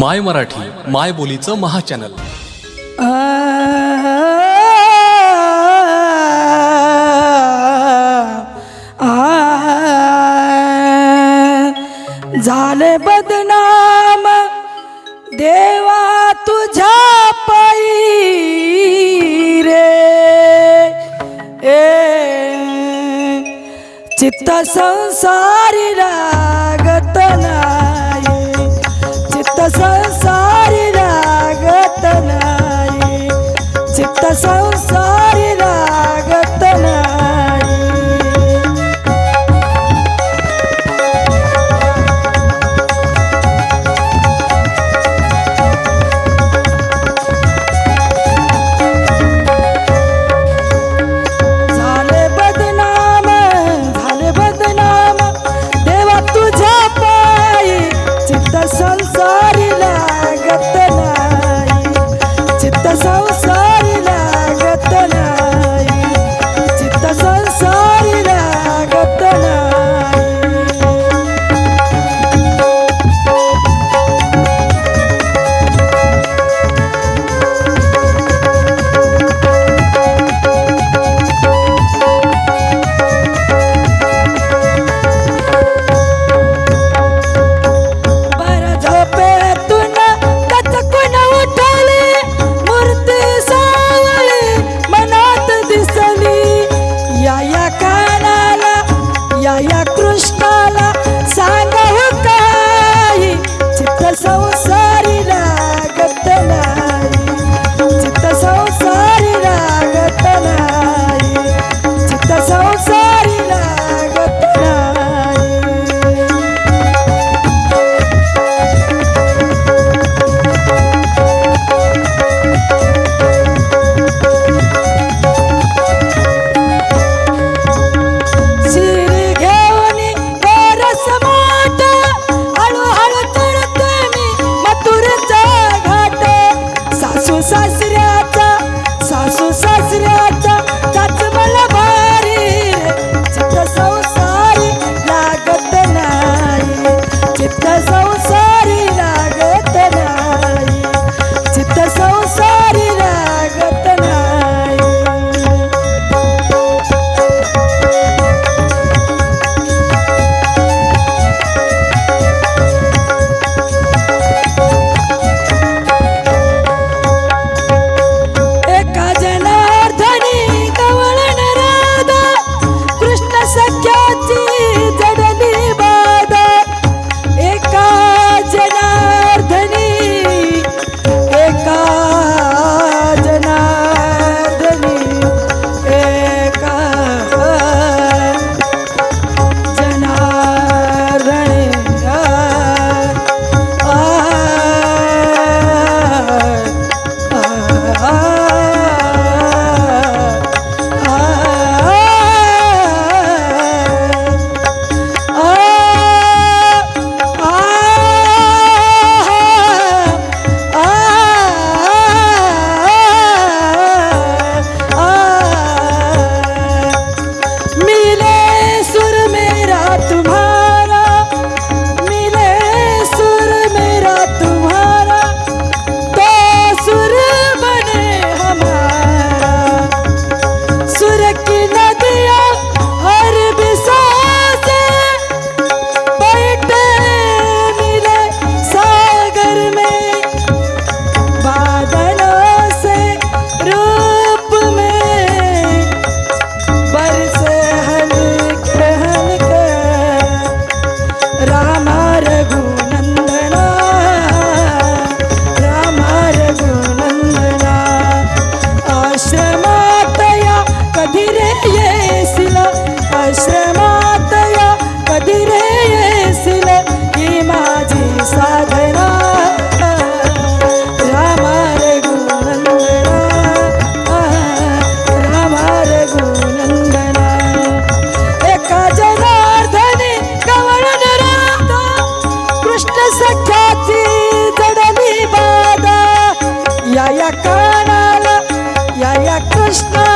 माय मराठी माय बोलीचं महाचॅनल. झाले बदनाम देवा तुझ्या पायी रे ए चित्त संसारी लागत संसारी लागत नाही. चित्त संसारी लागत नाही. झाले बदनाम झाले बदनाम. देवा तुझ्या पायी चित्त संसार सख्याची जडली बाधा. या या कानाला या या कृष्ण